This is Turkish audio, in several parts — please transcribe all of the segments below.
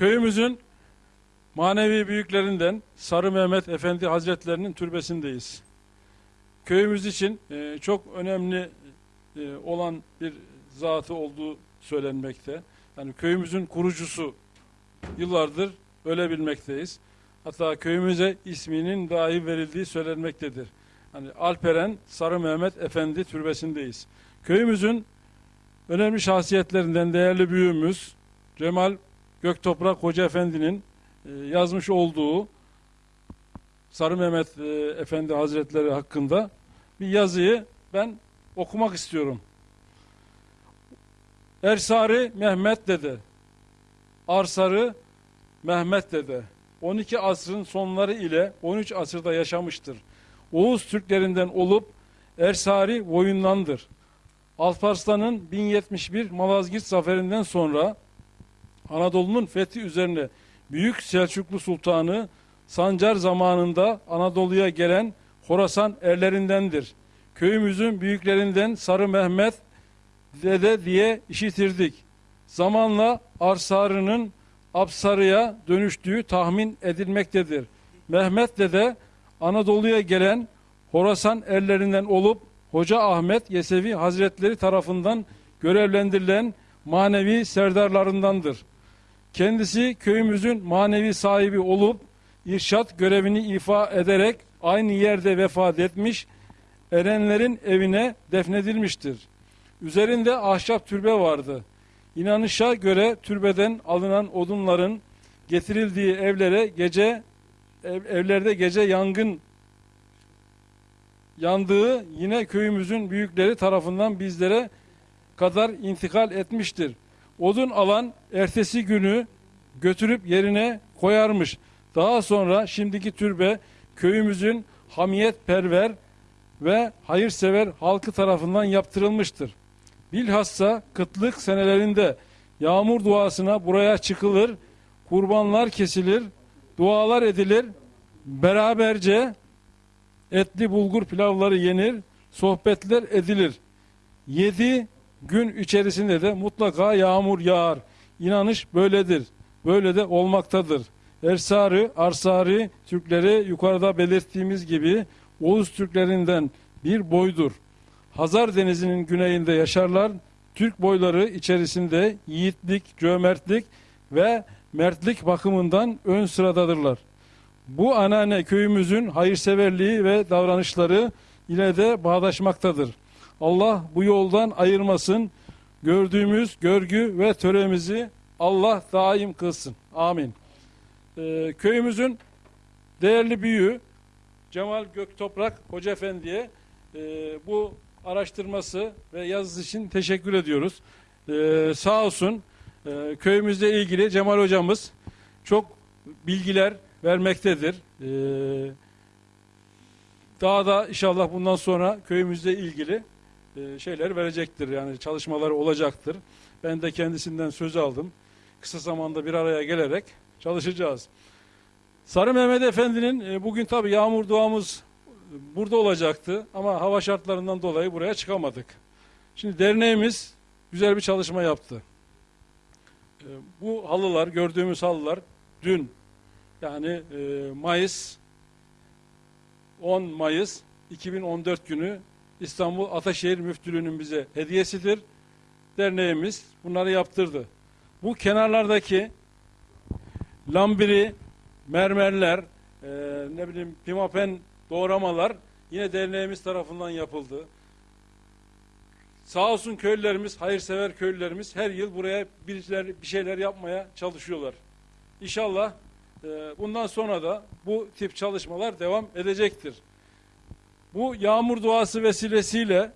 Köyümüzün manevi büyüklerinden Sarı Mehmet Efendi Hazretlerinin türbesindeyiz. Köyümüz için e, çok önemli e, olan bir zatı olduğu söylenmekte. Yani köyümüzün kurucusu yıllardır öyle bilmekteyiz. Hatta köyümüze isminin dahi verildiği söylenmektedir. Hani Alperen Sarı Mehmet Efendi türbesindeyiz. Köyümüzün önemli şahsiyetlerinden değerli büyüğümüz Cemal Göktoprak Hoca Efendi'nin e, yazmış olduğu Sarı Mehmet e, Efendi Hazretleri hakkında bir yazıyı ben okumak istiyorum. Ersari Mehmet dede, Arsarı Mehmet dede, 12 asrın sonları ile 13 asırda yaşamıştır. Oğuz Türklerinden olup Ersari boyundandır. Alparslan'ın 1071 Malazgirt zaferinden sonra Anadolu'nun fethi üzerine Büyük Selçuklu Sultanı Sancar zamanında Anadolu'ya gelen Horasan erlerindendir. Köyümüzün büyüklerinden Sarı Mehmet dede diye işitirdik. Zamanla Arsarı'nın Apsarı'ya dönüştüğü tahmin edilmektedir. Mehmet dede Anadolu'ya gelen Horasan erlerinden olup Hoca Ahmet Yesevi Hazretleri tarafından görevlendirilen manevi serdarlarındandır. Kendisi köyümüzün manevi sahibi olup irşat görevini ifa ederek aynı yerde vefat etmiş, erenlerin evine defnedilmiştir. Üzerinde ahşap türbe vardı. İnanışa göre türbeden alınan odunların getirildiği evlere gece ev- evlerde gece yangın yandığı yine köyümüzün büyükleri tarafından bizlere kadar intikal etmiştir. Odun alan ertesi günü götürüp yerine koyarmış. Daha sonra şimdiki türbe köyümüzün hamiyetperver ve hayırsever halkı tarafından yaptırılmıştır. Bilhassa kıtlık senelerinde yağmur duasına buraya çıkılır, kurbanlar kesilir, dualar edilir, beraberce etli bulgur pilavları yenir, sohbetler edilir. Yedi gün içerisinde de mutlaka yağmur yağar. İnanış böyledir. Böyle de olmaktadır. Ersari, Arsari Türkleri yukarıda belirttiğimiz gibi Oğuz Türklerinden bir boydur. Hazar Denizi'nin güneyinde yaşarlar. Türk boyları içerisinde yiğitlik, cömertlik ve mertlik bakımından ön sıradadırlar. Bu anneanne köyümüzün hayırseverliği ve davranışları ile de bağdaşmaktadır. Allah bu yoldan ayırmasın. Gördüğümüz görgü ve töremizi Allah daim kılsın. Amin. Ee, köyümüzün değerli büyüğü Cemal Göktoprak Hoca Efendi'ye e, bu araştırması ve yazısı için teşekkür ediyoruz. Ee, sağ olsun e, köyümüzle ilgili Cemal hocamız çok bilgiler vermektedir. Ee, daha da inşallah bundan sonra köyümüzle ilgili e, şeyler verecektir. Yani çalışmaları olacaktır. Ben de kendisinden söz aldım. Kısa zamanda bir araya gelerek çalışacağız. Sarı Mehmet Efendi'nin e, bugün tabi yağmur duamız burada olacaktı ama hava şartlarından dolayı buraya çıkamadık. Şimdi derneğimiz güzel bir çalışma yaptı. E, bu halılar, gördüğümüz halılar dün yani Mayıs 10 Mayıs 2014 günü İstanbul Ataşehir Müftülüğü'nün bize hediyesidir. Derneğimiz bunları yaptırdı. Bu kenarlardaki lambiri, mermerler, e, ne bileyim pimapen doğramalar yine derneğimiz tarafından yapıldı. Sağ olsun köylülerimiz, hayırsever köylülerimiz her yıl buraya bir şeyler, bir şeyler yapmaya çalışıyorlar. İnşallah e, bundan sonra da bu tip çalışmalar devam edecektir. Bu yağmur duası vesilesiyle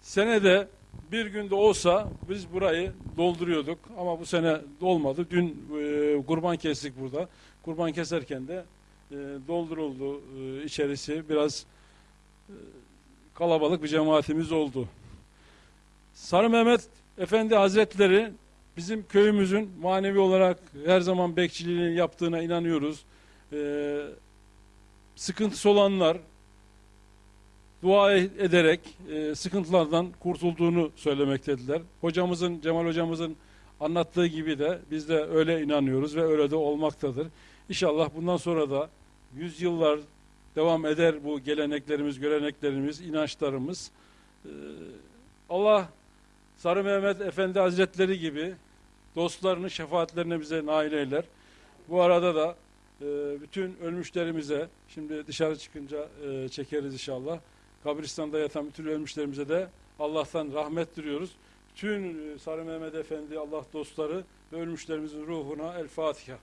senede bir günde olsa biz burayı dolduruyorduk ama bu sene dolmadı. Dün e, kurban kestik burada. Kurban keserken de e, dolduruldu e, içerisi. Biraz e, kalabalık bir cemaatimiz oldu. Sarı Mehmet Efendi Hazretleri bizim köyümüzün manevi olarak her zaman bekçiliğini yaptığına inanıyoruz. E, sıkıntısı olanlar dua ederek e, sıkıntılardan kurtulduğunu söylemektediler. Hocamızın, Cemal hocamızın anlattığı gibi de biz de öyle inanıyoruz ve öyle de olmaktadır. İnşallah bundan sonra da yüzyıllar devam eder bu geleneklerimiz, göreneklerimiz, inançlarımız. Ee, Allah Sarı Mehmet Efendi Hazretleri gibi dostlarını şefaatlerine bize nail eyler. Bu arada da e, bütün ölmüşlerimize, şimdi dışarı çıkınca e, çekeriz inşallah. Kabristan'da yatan bütün ölmüşlerimize de Allah'tan rahmet diliyoruz. Bütün e, Sarı Mehmet Efendi, Allah dostları ve ölmüşlerimizin ruhuna El Fatiha.